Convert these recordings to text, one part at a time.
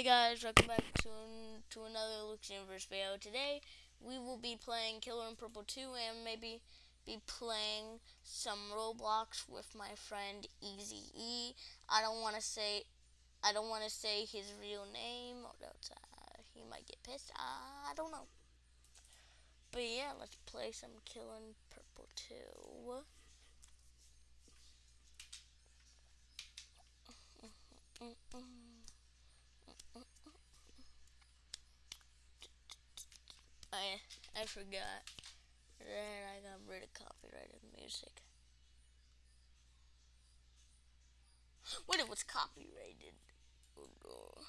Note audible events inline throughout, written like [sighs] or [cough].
Hey guys, welcome back to to another Luke's Universe video. Today we will be playing Killer in Purple 2 and maybe be playing some Roblox with my friend Easy E. I don't want to say I don't want to say his real name or else uh, he might get pissed. I don't know. But yeah, let's play some Killer in Purple 2. [laughs] I I forgot that I got rid of copyrighted music. What it was copyrighted? Oh no.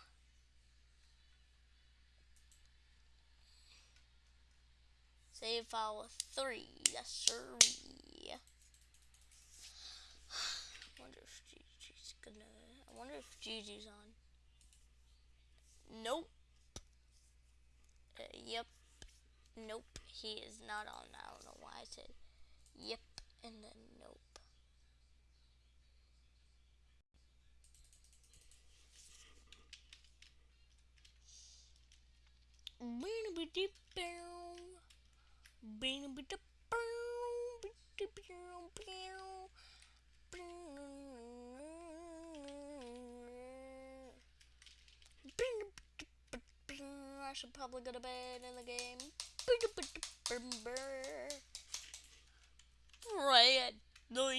Save file three, yes sir. [sighs] I wonder if Gigi's gonna. I wonder if Gigi's on. Nope. Uh, yep. Nope, he is not on. I don't know why I said yep and then nope. I should probably go to bed in the game. Red, no,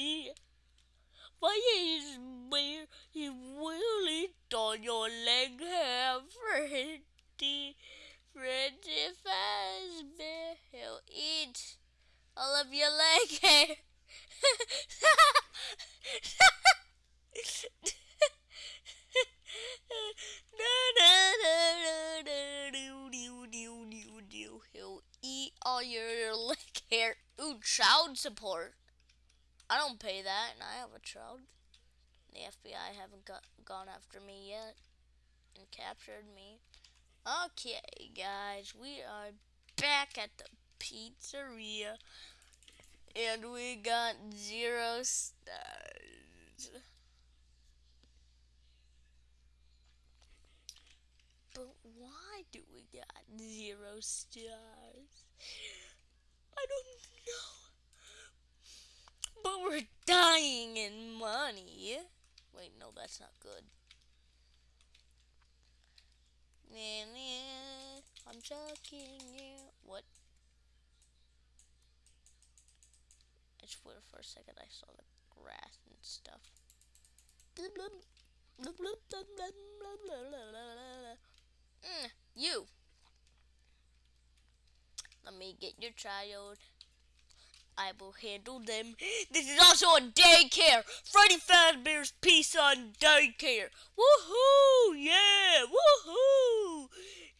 why is where you really on your leg have Freddy, Freddy Fazbear, he'll eat all of your leg hair. Support. I don't pay that, and I have a child. The FBI haven't got, gone after me yet and captured me. Okay, guys, we are back at the pizzeria, and we got zero stars. But why do we got zero stars? I don't. But we're dying in money. Wait, no, that's not good. I'm joking you. What? I swear for a second I saw the grass and stuff. Mm, you. Let me get your child. I will handle them. [gasps] This is also a daycare. Freddy Fazbear's Pizza on Daycare. Woohoo! Yeah! Woohoo!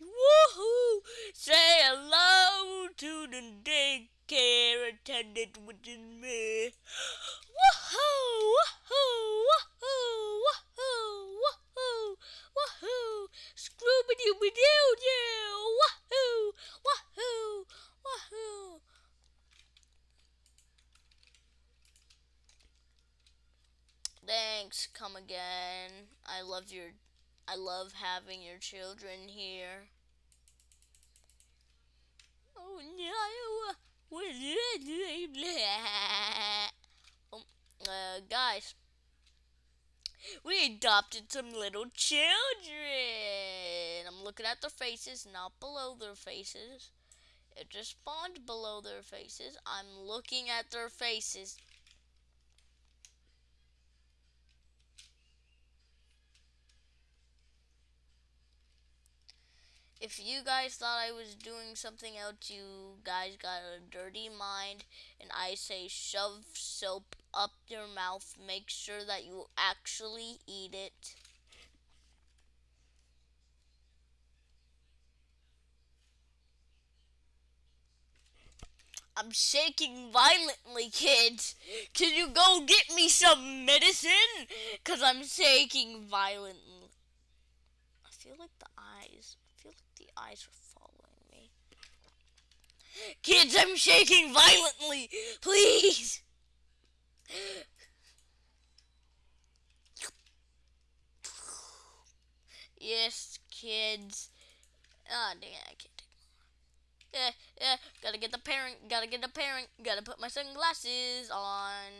Woohoo! Say hello to the daycare attendant, which is me. [gasps] Woohoo! Woohoo! Woohoo! Woohoo! Woohoo! Woohoo! Scooby Dooby Doo Doo! Woohoo! Woohoo! Woohoo! Thanks, come again. I love your I love having your children here. Oh no! What did [laughs] um, uh, guys, we adopted some little children. I'm looking at their faces, not below their faces. It just spawned below their faces. I'm looking at their faces. If you guys thought I was doing something else, you guys got a dirty mind, and I say shove soap up your mouth. Make sure that you actually eat it. I'm shaking violently, kids. Can you go get me some medicine? Because I'm shaking violently. I feel like the eyes feel like the eyes are following me. Kids, I'm shaking violently! Please! Yes, kids. Ah, oh, dang I can't take yeah, yeah, gotta get the parent, gotta get the parent, gotta put my sunglasses on.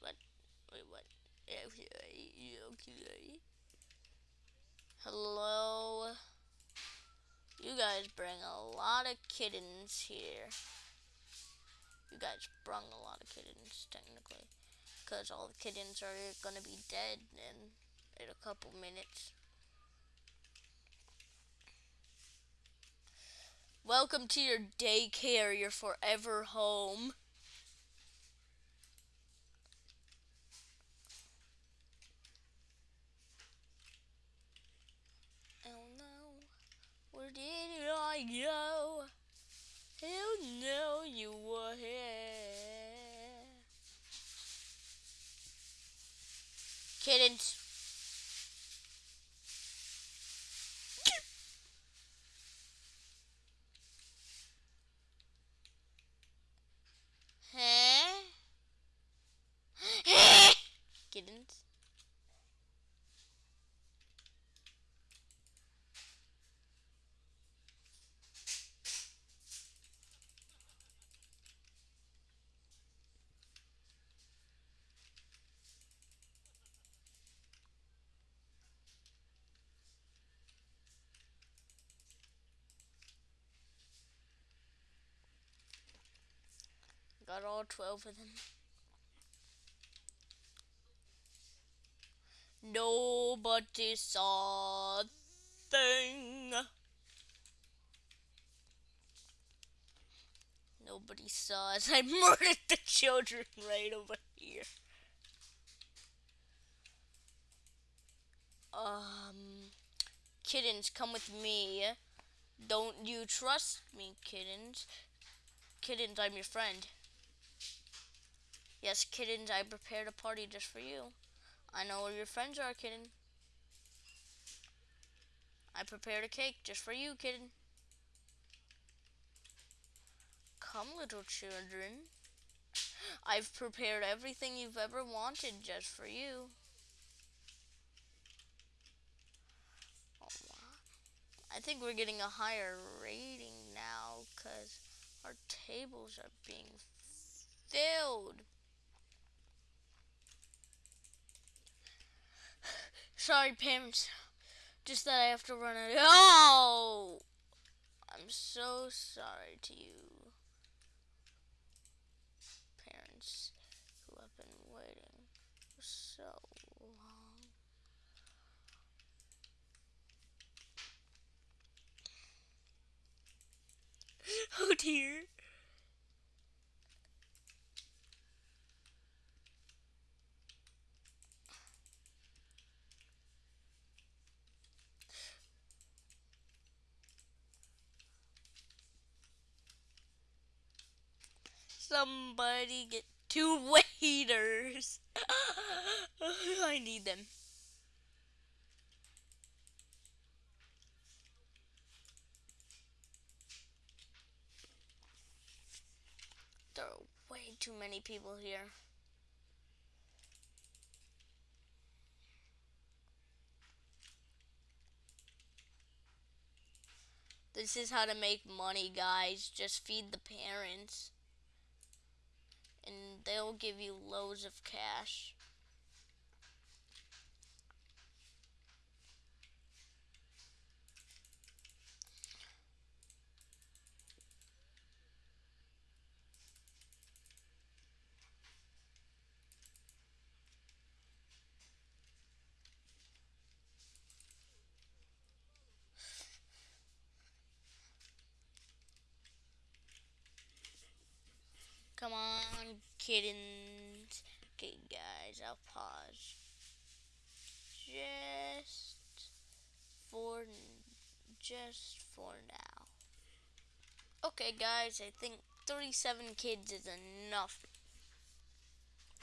What? Wait, what? Okay. Hello? You guys bring a lot of kittens here. You guys brung a lot of kittens, technically. Because all the kittens are gonna be dead in, in a couple minutes. Welcome to your daycare, your forever home. Oh no, where did I go? Oh no, you were here. Kittens. [gasps] kittens. Got all 12 of them. Nobody saw thing. Nobody saw as I [laughs] murdered the children right over here. Um, kittens, come with me. Don't you trust me, kittens? Kittens, I'm your friend. Yes, kittens, I prepared a party just for you. I know where your friends are, kitten. I prepared a cake just for you, kitten. Come, little children. I've prepared everything you've ever wanted just for you. I think we're getting a higher rating now because our tables are being filled. Sorry, parents. Just that I have to run out. Oh! I'm so sorry to you, parents who have been waiting for so long. [laughs] Oh dear. Somebody get two [laughs] waiters. [laughs] I need them. There are way too many people here. This is how to make money, guys. Just feed the parents and they'll give you loads of cash. Come on, kittens. Okay, guys, I'll pause. Just for, just for now. Okay, guys, I think 37 kids is enough.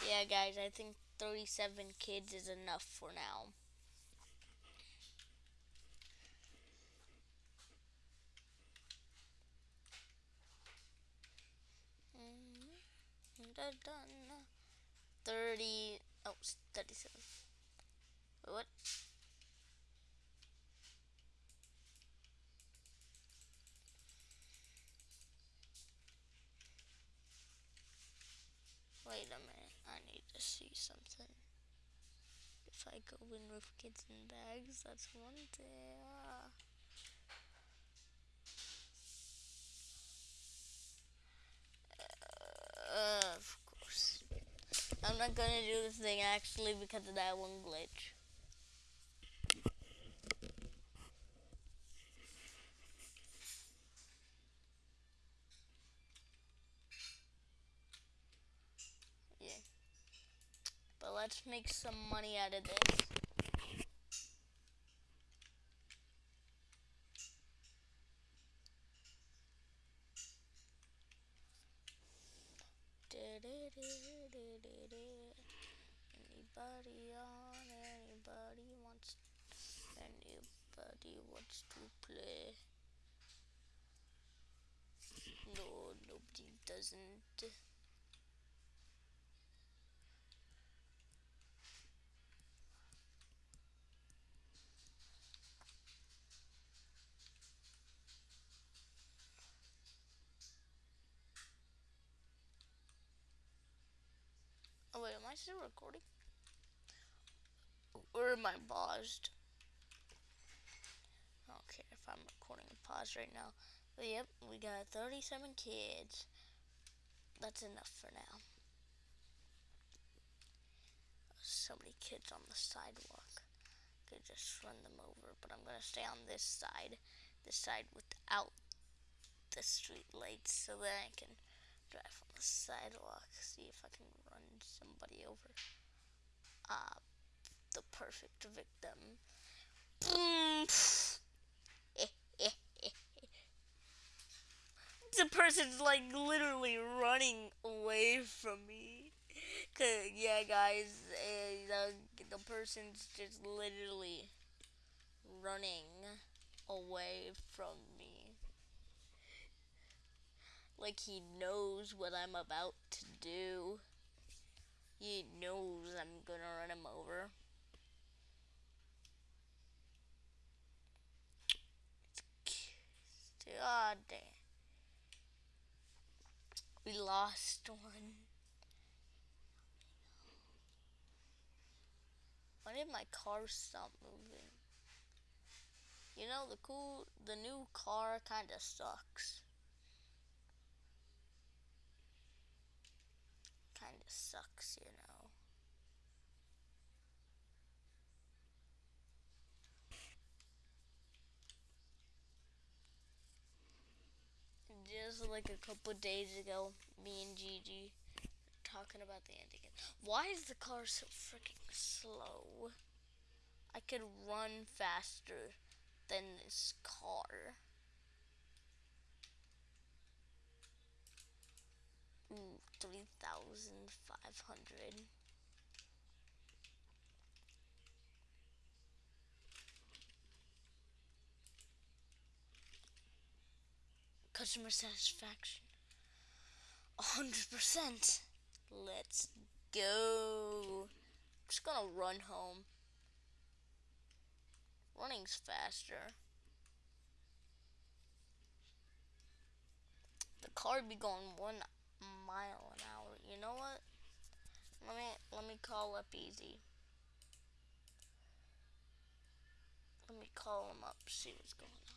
Yeah, guys, I think 37 kids is enough for now. dun, dun. 30, oh, 37. Wait, what? Wait a minute, I need to see something. If I go in with kids in bags, that's one day. Ah. Gonna do this thing actually because of that one glitch. Yeah. But let's make some money out of this. Anybody on? Anybody wants? Anybody wants to play? No, nobody doesn't. I still recording? Or am I paused? Care if I'm recording and paused right now. But yep, we got 37 kids. That's enough for now. So many kids on the sidewalk. Could just run them over, but I'm gonna stay on this side. This side without the street lights so that I can drive on the sidewalk. See if I can somebody over. Uh, the perfect victim. [laughs] the person's like literally running away from me. Cause yeah, guys, uh, the the person's just literally running away from me. Like he knows what I'm about to do. He knows I'm gonna run him over. God damn. We lost one. Why did my car stop moving? You know, the cool, the new car kind of sucks. kind of sucks, you know. Just like a couple days ago, me and Gigi talking about the antigen. Why is the car so freaking slow? I could run faster than this car. Ooh, 3,500. Customer satisfaction. 100%. Let's go. I'm just gonna run home. Running's faster. The car be going one mile an hour. You know what? Let me let me call up Easy. Let me call him up, see what's going on.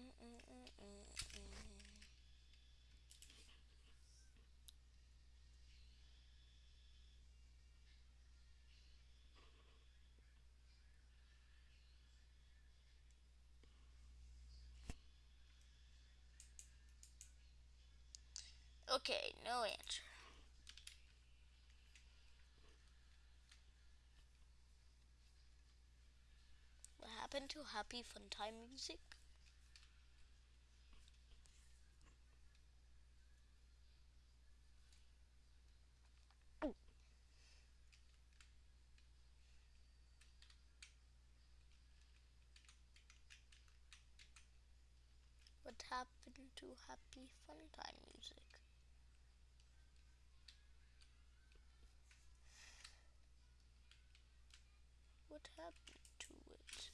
Mm -mm -mm Okay, no answer. What happened to Happy Fun Time music? What happened to Happy Fun Time music? What happened to it?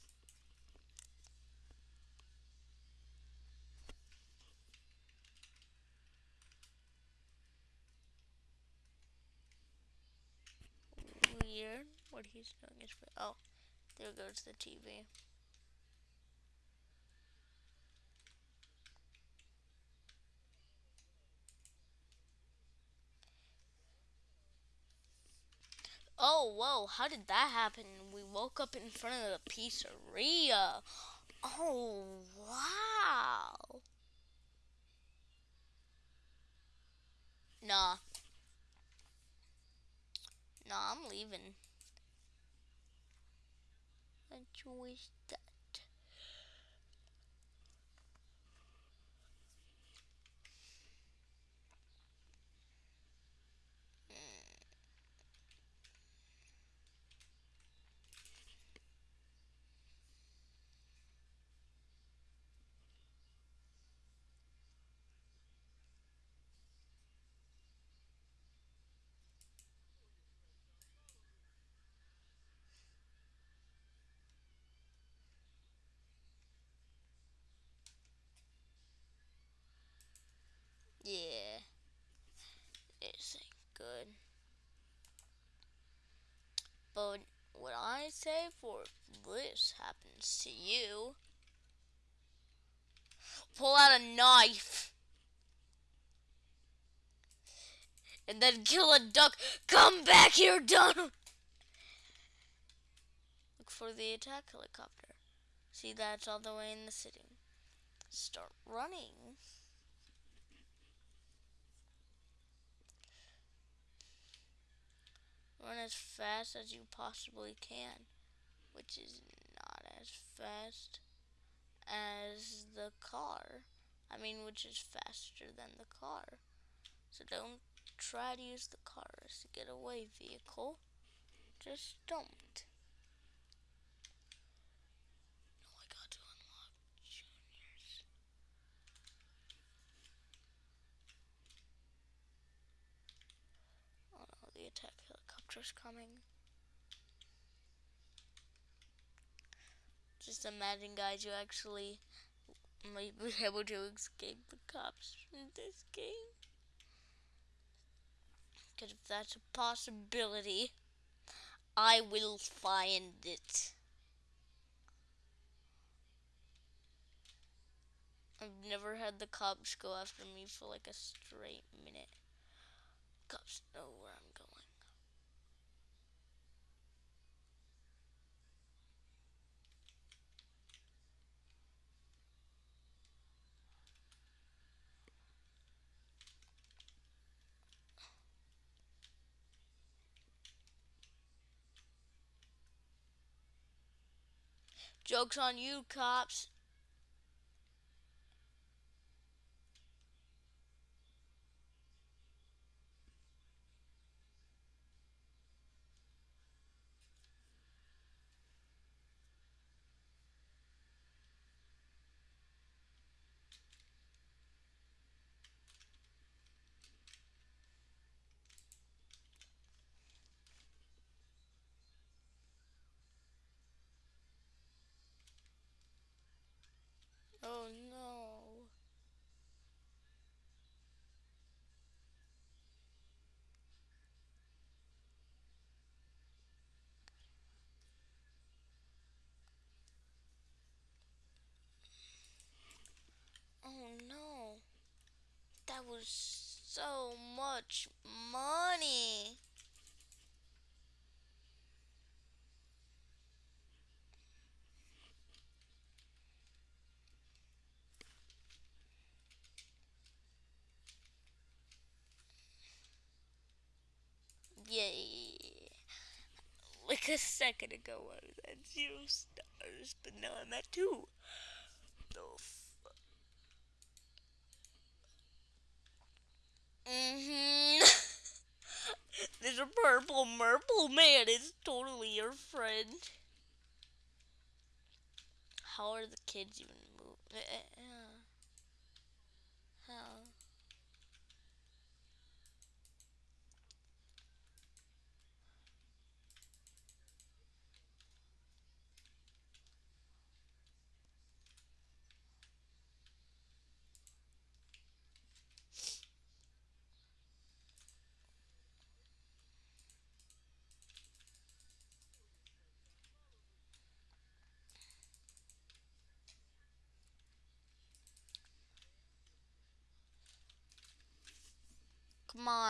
What he's doing is. Oh, there goes the TV. Oh, whoa, how did that happen? We woke up in front of the pizzeria. Oh, wow. Nah. Nah, I'm leaving. I wish that. Yeah. This ain't good. But what I say for this happens to you, pull out a knife. And then kill a duck. Come back here, Donald! Look for the attack helicopter. See, that's all the way in the city. Start running. Run as fast as you possibly can, which is not as fast as the car. I mean, which is faster than the car. So don't try to use the car as a getaway vehicle. Just don't. No, I got to unlock juniors. Oh no, the attack coming. Just imagine, guys, you actually might be [laughs] able to escape the cops in this game. Because if that's a possibility, I will find it. I've never had the cops go after me for like a straight minute. Cops know where I'm going. Joke's on you, cops. Oh no. Oh no. That was so much money. Yay. Like a second ago I was at zero stars, but now I'm at two. Oh, the Mm-hmm. [laughs] A purple merple man. It's totally your friend. How are the kids even moving? Uh, uh, uh.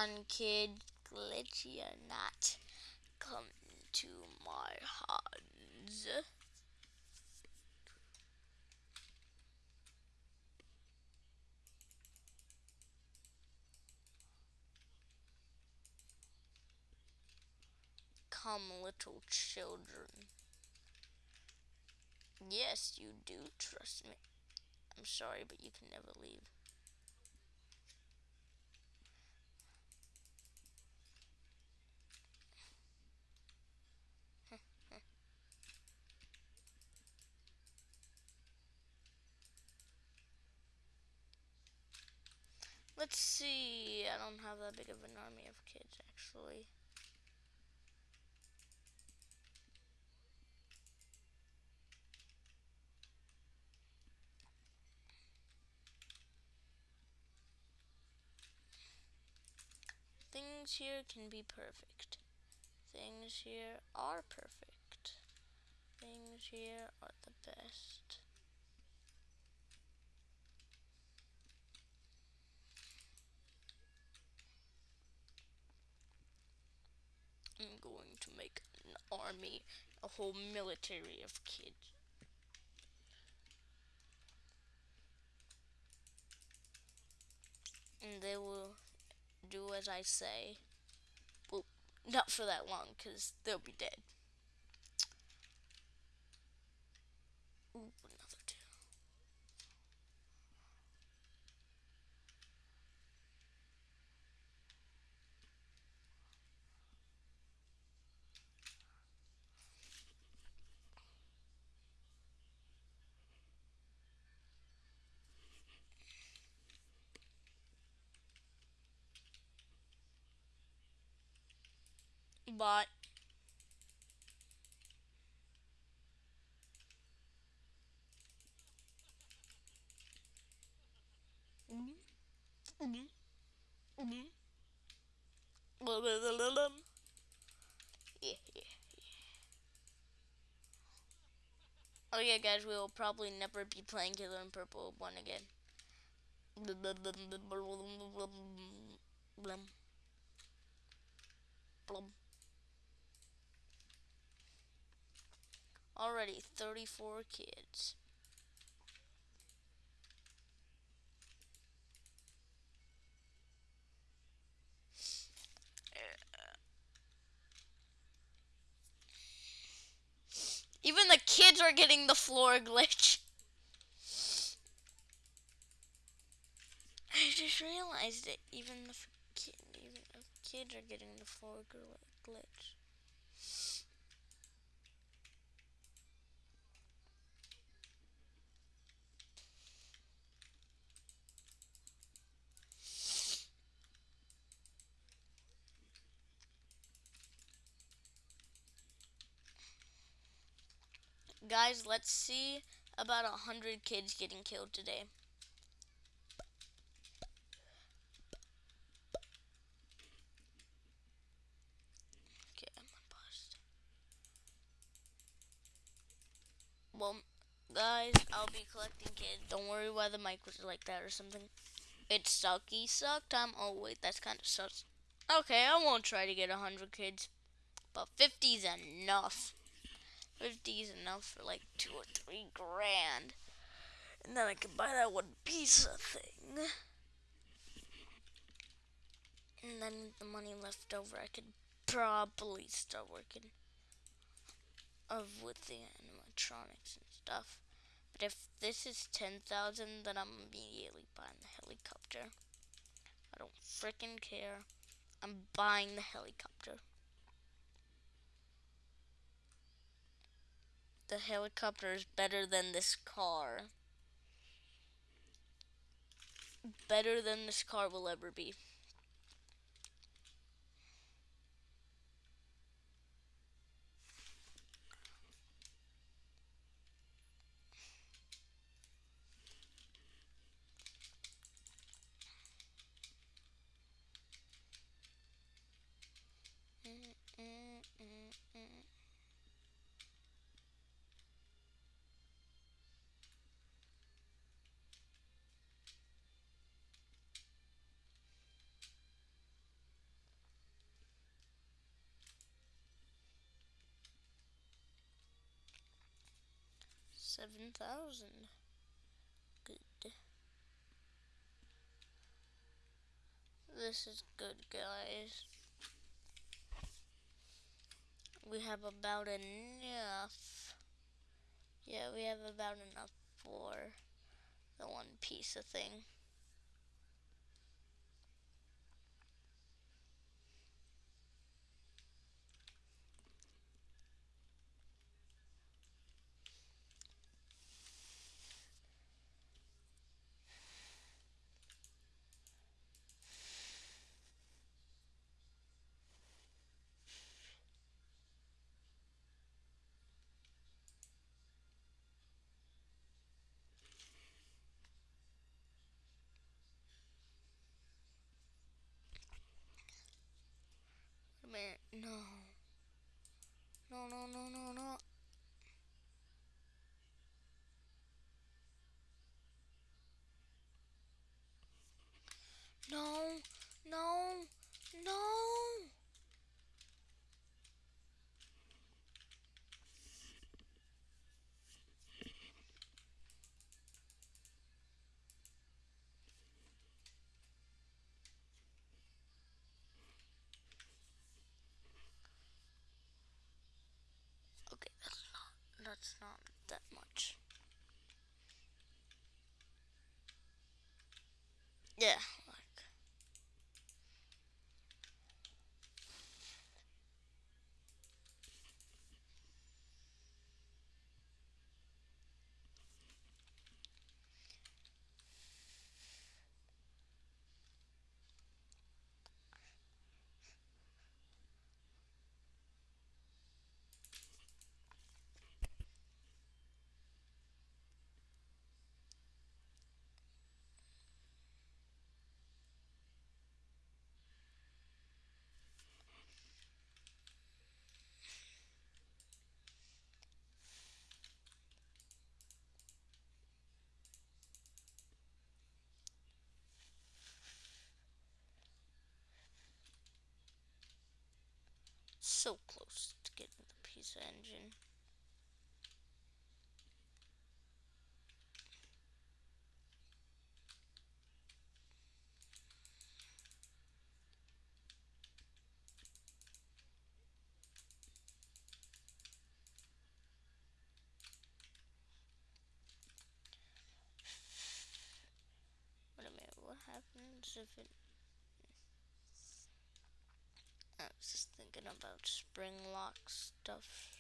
On, kid. Glitchy or not, come to my hands. Come, little children. Yes, you do trust me. I'm sorry, but you can never leave. Let's see. I don't have that big of an army of kids, actually. Things here can be perfect. Things here are perfect. Things here are the best. I'm going to make an army, a whole military of kids. And they will do as I say. Well, not for that long, because they'll be dead. Ooh, another two. But Yeah, yeah, Oh yeah, guys, we will probably never be playing Killer in Purple 1 again. Already 34 kids. Even the kids are getting the floor [laughs] glitch. I just realized that even the even the kids are getting the floor glitch. Guys, let's see about a hundred kids getting killed today. Okay, I'm unpaused. Well, guys, I'll be collecting kids. Don't worry why the mic was like that or something. It's sucky suck time. Oh wait, that's kind of sus. Okay, I won't try to get a hundred kids, but 50's enough. 50 is enough for like two or three grand. And then I can buy that one pizza thing. And then the money left over, I could probably start working of with the animatronics and stuff. But if this is 10,000, then I'm immediately buying the helicopter. I don't freaking care. I'm buying the helicopter. The helicopter is better than this car. Better than this car will ever be. 7,000. Good. This is good, guys. We have about enough. Yeah, we have about enough for the one piece of thing. No. No, no, no, no, no. No, no, no. That's not that much. Yeah, like. So close to getting the pizza engine. Wait a minute, what happens if it I was just thinking about spring lock stuff.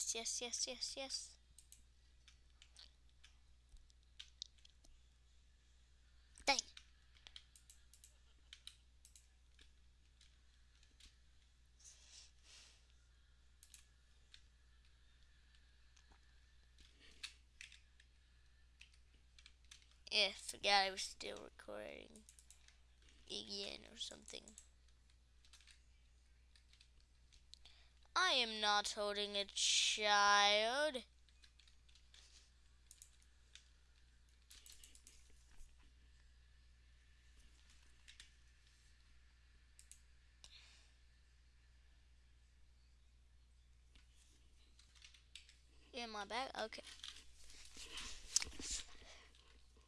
Yes, yes, yes, yes, yes. Dang. Yeah, forgot I was still recording again or something. I am not holding a child. In my bag? Okay.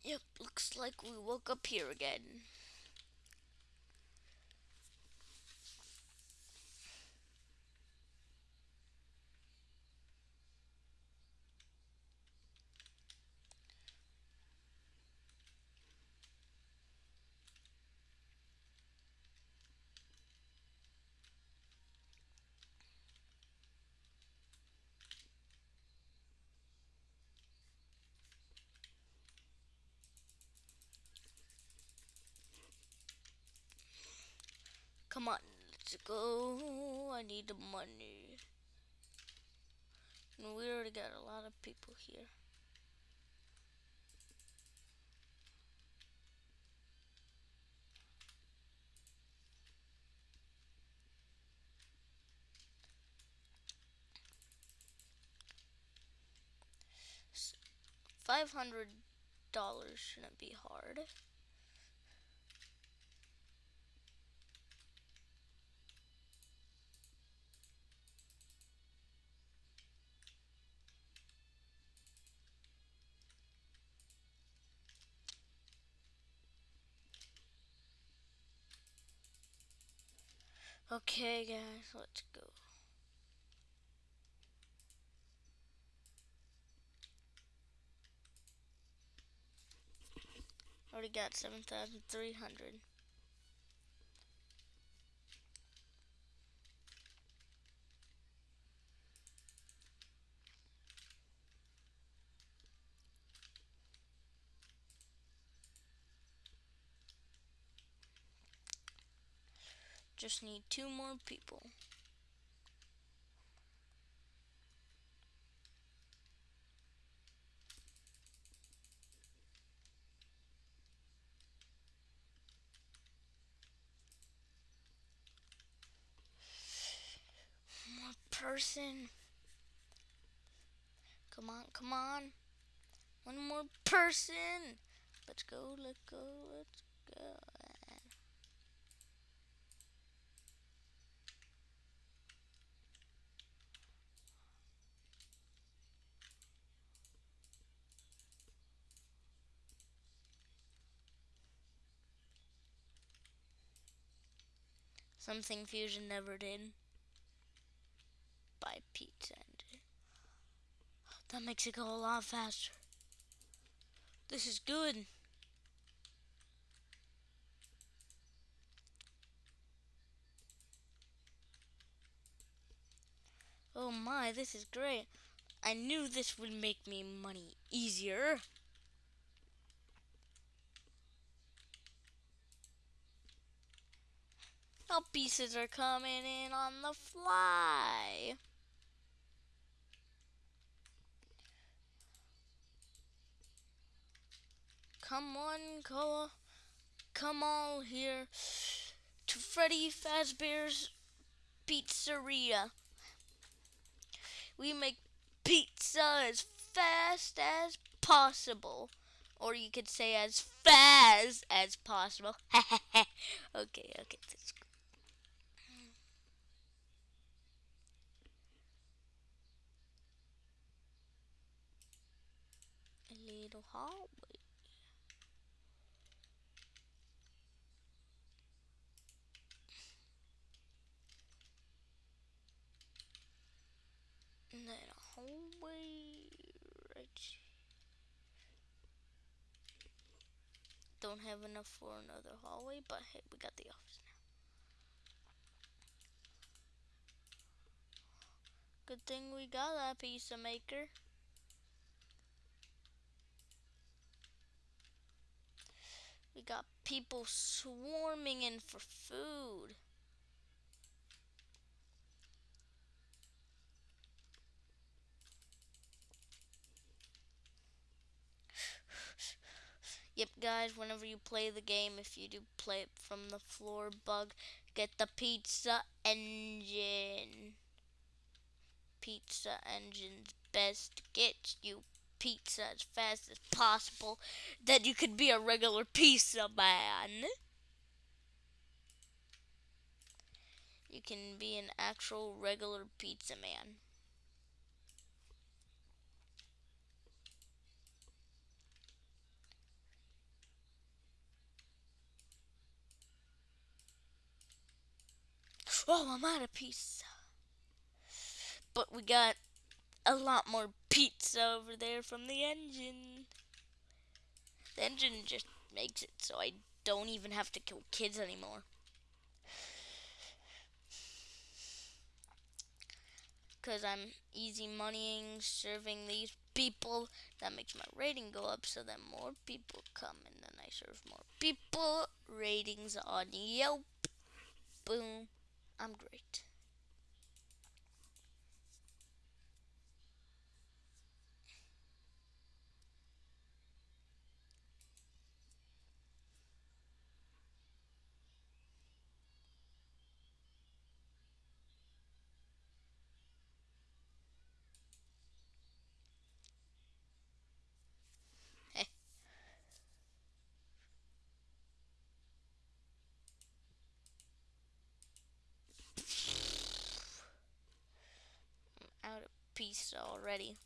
Yep, looks like we woke up here again. Come on, let's go. I need the money. And we already got a lot of people here. Five hundred dollars shouldn't be hard. Okay, guys, let's go. Already got 7,300. Just need two more people. More person. Come on, come on. One more person. Let's go, let's go, let's go. Something Fusion never did. Buy pizza engine. That makes it go a lot faster. This is good. Oh my, this is great. I knew this would make me money easier. Now pieces are coming in on the fly. Come on, Koa. Come all here to Freddy Fazbear's Pizzeria. We make pizza as fast as possible. Or you could say as fast as possible. [laughs] okay, okay. Little hallway. And then a hallway right Don't have enough for another hallway, but hey, we got the office now. Good thing we got that pizza maker. We got people swarming in for food. Yep, guys, whenever you play the game, if you do play it from the floor bug, get the pizza engine. Pizza engine's best gets you pizza as fast as possible, then you could be a regular pizza man. You can be an actual regular pizza man. Oh, I'm out of pizza. But we got a lot more pizza over there from the engine. The engine just makes it so I don't even have to kill kids anymore. Because I'm easy moneying, serving these people. That makes my rating go up so that more people come and then I serve more people. Ratings on Yelp. Boom. I'm great. Pizza already.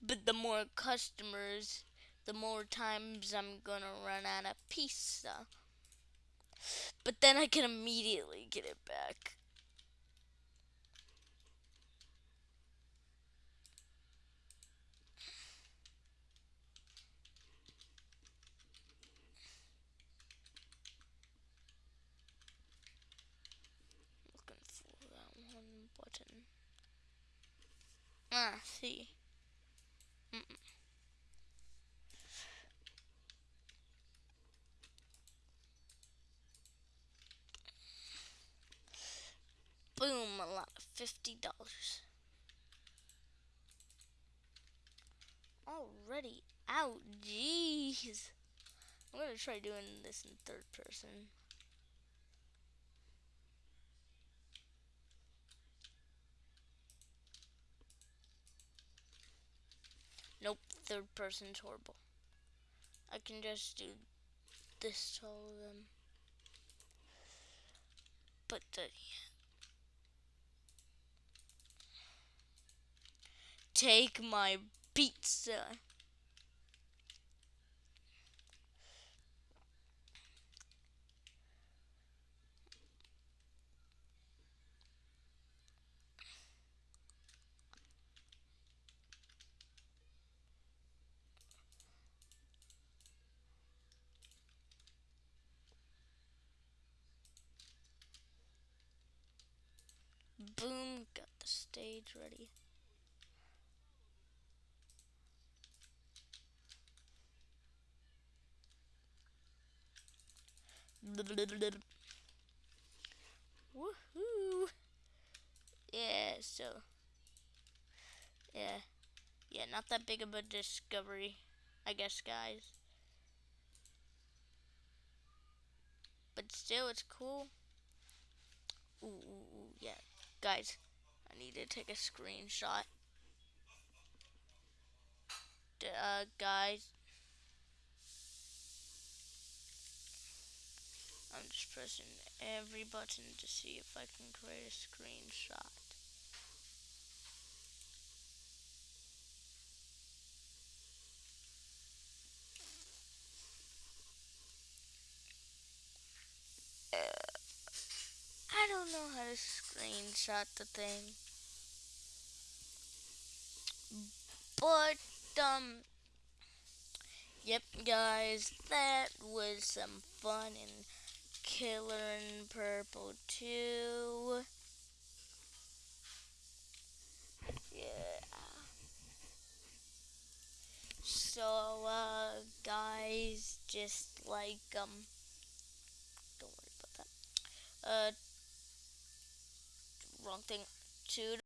But the more customers, the more times I'm gonna run out of pizza. But then I can immediately get it back. Looking for that one button. Ah, see. Mm -mm. Boom, a lot of fifty dollars. Already out, jeez. I'm gonna try doing this in third person. Nope, third person's horrible. I can just do this to all of them. But the Take my pizza. Boom, got ready. Woohoo! Yeah, so yeah, yeah, not that big of a discovery, I guess, guys. But still, it's cool. Ooh, ooh, ooh, yeah, guys, I need to take a screenshot. Uh, guys, I'm just pressing every button to see if I can create a screenshot. Uh, I don't know how to screenshot the thing. But, um, yep, guys, that was some fun and Killer in Purple 2. Yeah. So, uh, guys, just like, um, don't worry about that. Uh, wrong thing. Two.